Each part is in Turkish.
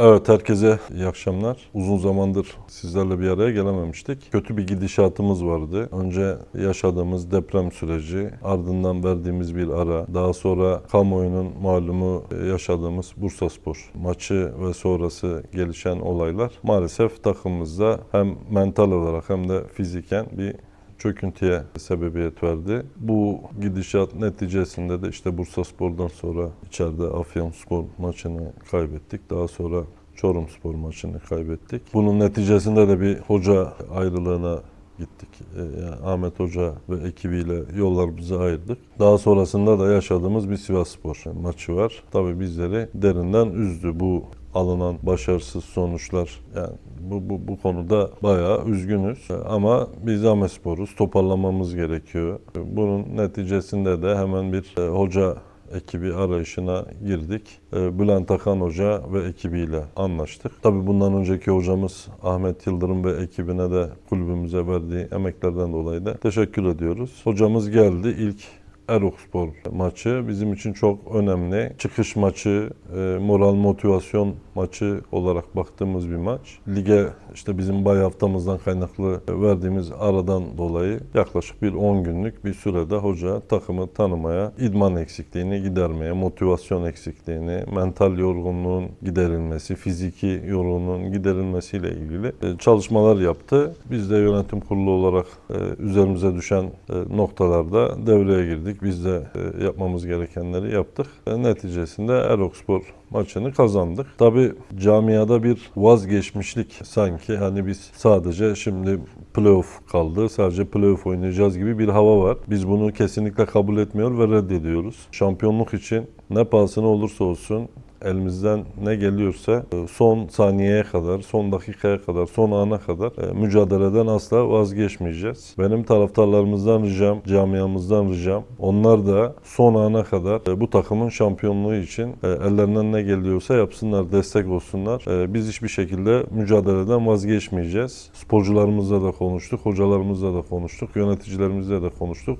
Evet herkese iyi akşamlar. Uzun zamandır sizlerle bir araya gelememiştik. Kötü bir gidişatımız vardı. Önce yaşadığımız deprem süreci, ardından verdiğimiz bir ara, daha sonra kamuoyunun malumu yaşadığımız Bursaspor maçı ve sonrası gelişen olaylar maalesef takımımızda hem mental olarak hem de fiziken bir çöküntüye sebebiyet verdi. Bu gidişat neticesinde de işte Bursaspor'dan sonra içeride Afyonspor maçını kaybettik. Daha sonra Çorumspor maçını kaybettik. Bunun neticesinde de bir hoca ayrılığına gittik. Ee, yani Ahmet Hoca ve ekibiyle yollarımızı ayırdık. Daha sonrasında da yaşadığımız bir Sivasspor maçı var. Tabii bizleri derinden üzdü bu alınan başarısız sonuçlar. Yani bu, bu, bu konuda bayağı üzgünüz. Ama biz Amespor'uz. Toparlamamız gerekiyor. Bunun neticesinde de hemen bir e, hoca ekibi arayışına girdik. E, Bülent Akan Hoca ve ekibiyle anlaştık. Tabii bundan önceki hocamız Ahmet Yıldırım ve ekibine de kulübümüze verdiği emeklerden dolayı da teşekkür ediyoruz. Hocamız geldi. İlk Erokspor maçı bizim için çok önemli. Çıkış maçı, e, moral motivasyon maçı olarak baktığımız bir maç. Lige işte bizim bay haftamızdan kaynaklı verdiğimiz aradan dolayı yaklaşık bir 10 günlük bir sürede hoca takımı tanımaya, idman eksikliğini gidermeye, motivasyon eksikliğini, mental yorgunluğun giderilmesi, fiziki yorgunluğun giderilmesiyle ilgili e, çalışmalar yaptı. Biz de yönetim kurulu olarak e, üzerimize düşen noktalarda devreye girdik. Biz de yapmamız gerekenleri yaptık. Neticesinde Erokspor maçını kazandık. Tabi camiada bir vazgeçmişlik sanki hani biz sadece şimdi playoff kaldı. Sadece playoff oynayacağız gibi bir hava var. Biz bunu kesinlikle kabul etmiyor ve reddediyoruz. Şampiyonluk için ne pahasına olursa olsun elimizden ne geliyorsa e, son saniyeye kadar, son dakikaya kadar, son ana kadar e, mücadeleden asla vazgeçmeyeceğiz. Benim taraftarlarımızdan ricam, camiamızdan ricam onlar da son ana kadar e, bu takımın şampiyonluğu için ellerinden ne geliyorsa yapsınlar, destek olsunlar. Biz hiçbir şekilde mücadeleden vazgeçmeyeceğiz. Sporcularımızla da konuştuk, hocalarımızla da konuştuk, yöneticilerimizle de konuştuk.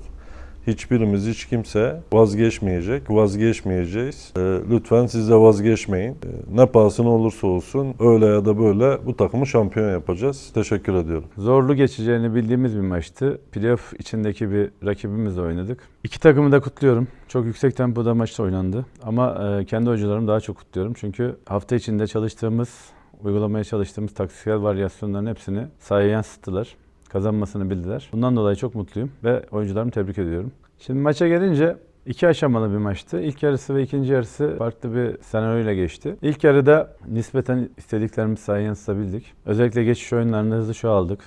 Hiçbirimiz hiç kimse vazgeçmeyecek, vazgeçmeyeceğiz. E, lütfen siz de vazgeçmeyin. E, ne pahasına olursa olsun öyle ya da böyle bu takımı şampiyon yapacağız. Teşekkür ediyorum. Zorlu geçeceğini bildiğimiz bir maçtı. Playoff içindeki bir rakibimizle oynadık. İki takımı da kutluyorum. Çok yüksek tempoda maç oynandı. Ama e, kendi hocalarımı daha çok kutluyorum. Çünkü hafta içinde çalıştığımız, uygulamaya çalıştığımız taktiksel varyasyonların hepsini sahaya yansıttılar kazanmasını bildiler. Bundan dolayı çok mutluyum ve oyuncularımı tebrik ediyorum. Şimdi maça gelince iki aşamalı bir maçtı. İlk yarısı ve ikinci yarısı farklı bir senaryoyla geçti. İlk yarıda nispeten istediklerimizi sahaya yansıtabildik. Özellikle geçiş oyunlarında hızlı şu aldık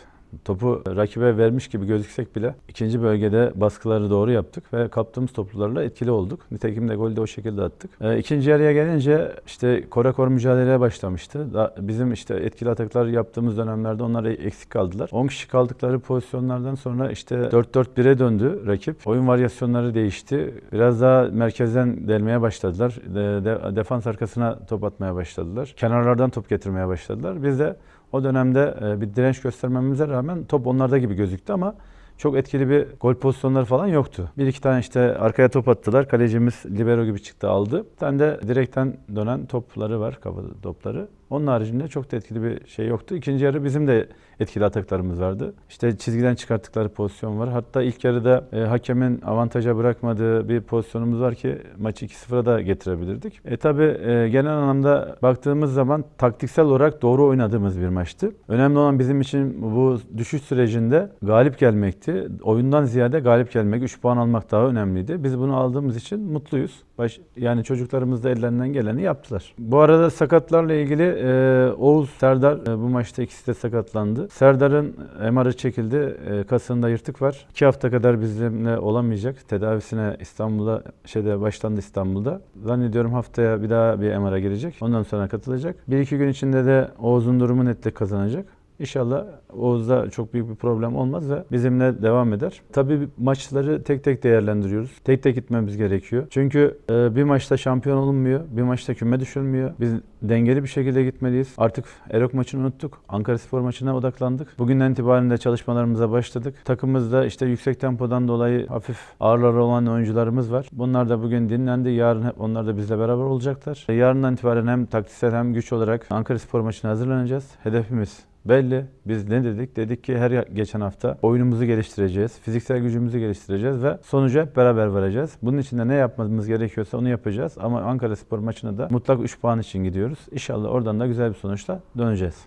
topu rakibe vermiş gibi gözüksek bile ikinci bölgede baskıları doğru yaptık ve kaptığımız toplarla etkili olduk. Nitekim de golü de o şekilde attık. E, ikinci yarıya gelince işte kora kor mücadeleye başlamıştı. bizim işte etkili ataklar yaptığımız dönemlerde onlar eksik kaldılar. 10 kişi kaldıkları pozisyonlardan sonra işte 4-4-1'e döndü rakip. Oyun varyasyonları değişti. Biraz daha merkezden delmeye başladılar. De, de, defans arkasına top atmaya başladılar. Kenarlardan top getirmeye başladılar. Biz de o dönemde e, bir direnç göstermemize rağmen top onlarda gibi gözüktü ama çok etkili bir gol pozisyonları falan yoktu. Bir iki tane işte arkaya top attılar. Kalecimiz libero gibi çıktı aldı. Bir tane de direkten dönen topları var, kafa topları. Onun haricinde çok da etkili bir şey yoktu. İkinci yarı bizim de etkili ataklarımız vardı. İşte çizgiden çıkarttıkları pozisyon var. Hatta ilk yarıda e, hakemin avantaja bırakmadığı bir pozisyonumuz var ki maçı 2-0'a da getirebilirdik. E tabi e, genel anlamda baktığımız zaman taktiksel olarak doğru oynadığımız bir maçtı. Önemli olan bizim için bu düşüş sürecinde galip gelmekti. Oyundan ziyade galip gelmek, 3 puan almak daha önemliydi. Biz bunu aldığımız için mutluyuz. Baş, yani çocuklarımız da ellerinden geleni yaptılar. Bu arada sakatlarla ilgili e, Oğuz, Serdar e, bu maçta ikisi de sakatlandı. Serdar'ın MR'ı çekildi. E, kasında yırtık var. İki hafta kadar bizimle olamayacak. Tedavisine İstanbul'da şeyde başlandı İstanbul'da. Zannediyorum haftaya bir daha bir MR'a girecek. Ondan sonra katılacak. Bir iki gün içinde de Oğuz'un durumu netlik kazanacak. İnşallah Oğuz'da çok büyük bir problem olmaz ve bizimle devam eder. Tabii maçları tek tek değerlendiriyoruz. Tek tek gitmemiz gerekiyor. Çünkü e, bir maçta şampiyon olunmuyor, bir maçta küme düşülmüyor. Biz dengeli bir şekilde gitmeliyiz. Artık Erok maçını unuttuk. Ankara Spor maçına odaklandık. Bugünden itibaren de çalışmalarımıza başladık. Takımımızda işte yüksek tempodan dolayı hafif ağırları olan oyuncularımız var. Bunlar da bugün dinlendi. Yarın hep onlar da bizle beraber olacaklar. Yarından itibaren hem taktiksel hem güç olarak Ankara Spor maçına hazırlanacağız. Hedefimiz belli. Biz ne dedik? Dedik ki her geçen hafta oyunumuzu geliştireceğiz. Fiziksel gücümüzü geliştireceğiz ve sonucu hep beraber varacağız. Bunun için de ne yapmamız gerekiyorsa onu yapacağız. Ama Ankara Spor maçına da mutlak 3 puan için gidiyoruz. İnşallah oradan da güzel bir sonuçla döneceğiz.